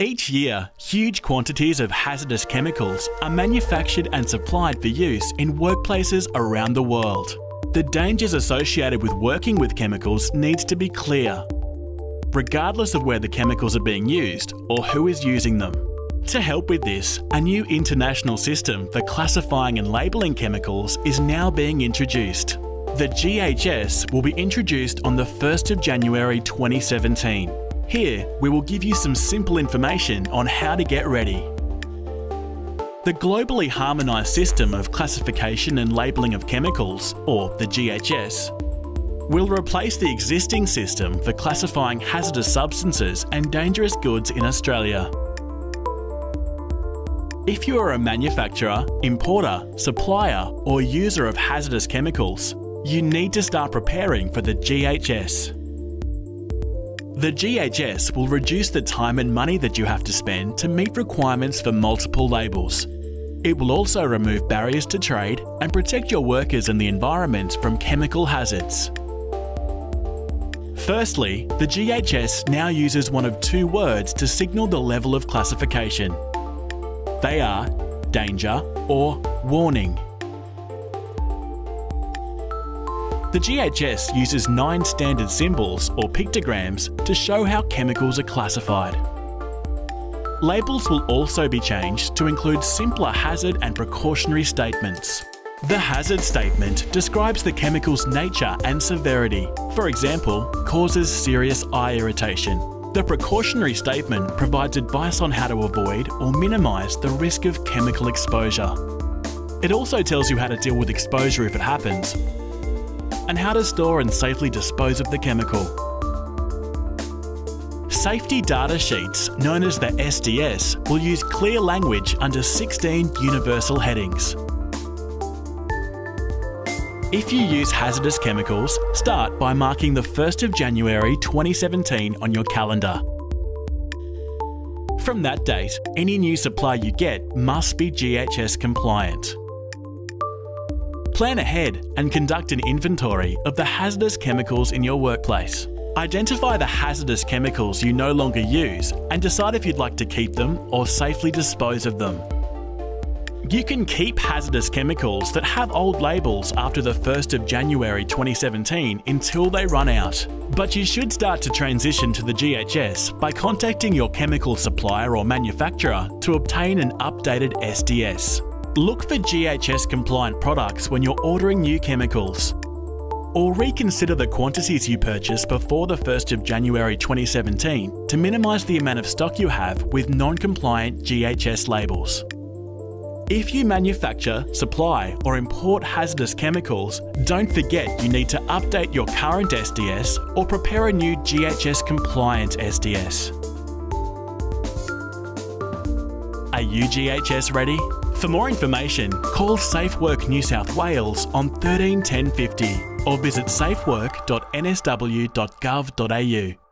Each year, huge quantities of hazardous chemicals are manufactured and supplied for use in workplaces around the world. The dangers associated with working with chemicals needs to be clear, regardless of where the chemicals are being used or who is using them. To help with this, a new international system for classifying and labelling chemicals is now being introduced. The GHS will be introduced on the 1st of January 2017. Here, we will give you some simple information on how to get ready. The globally harmonised system of classification and labelling of chemicals, or the GHS, will replace the existing system for classifying hazardous substances and dangerous goods in Australia. If you are a manufacturer, importer, supplier or user of hazardous chemicals, you need to start preparing for the GHS. The GHS will reduce the time and money that you have to spend to meet requirements for multiple labels. It will also remove barriers to trade and protect your workers and the environment from chemical hazards. Firstly, the GHS now uses one of two words to signal the level of classification. They are danger or warning. The GHS uses nine standard symbols or pictograms to show how chemicals are classified. Labels will also be changed to include simpler hazard and precautionary statements. The hazard statement describes the chemical's nature and severity. For example, causes serious eye irritation, the precautionary statement provides advice on how to avoid or minimise the risk of chemical exposure. It also tells you how to deal with exposure if it happens, and how to store and safely dispose of the chemical. Safety data sheets, known as the SDS, will use clear language under 16 universal headings. If you use hazardous chemicals, start by marking the 1st of January 2017 on your calendar. From that date, any new supply you get must be GHS compliant. Plan ahead and conduct an inventory of the hazardous chemicals in your workplace. Identify the hazardous chemicals you no longer use and decide if you'd like to keep them or safely dispose of them. You can keep hazardous chemicals that have old labels after the 1st of January 2017 until they run out. But you should start to transition to the GHS by contacting your chemical supplier or manufacturer to obtain an updated SDS. Look for GHS compliant products when you're ordering new chemicals. Or reconsider the quantities you purchase before the 1st of January 2017 to minimise the amount of stock you have with non-compliant GHS labels. If you manufacture, supply or import hazardous chemicals, don't forget you need to update your current SDS or prepare a new GHS compliant SDS. Are you GHS ready? For more information, call SafeWork New South Wales on 13 1050 or visit safework.nsw.gov.au.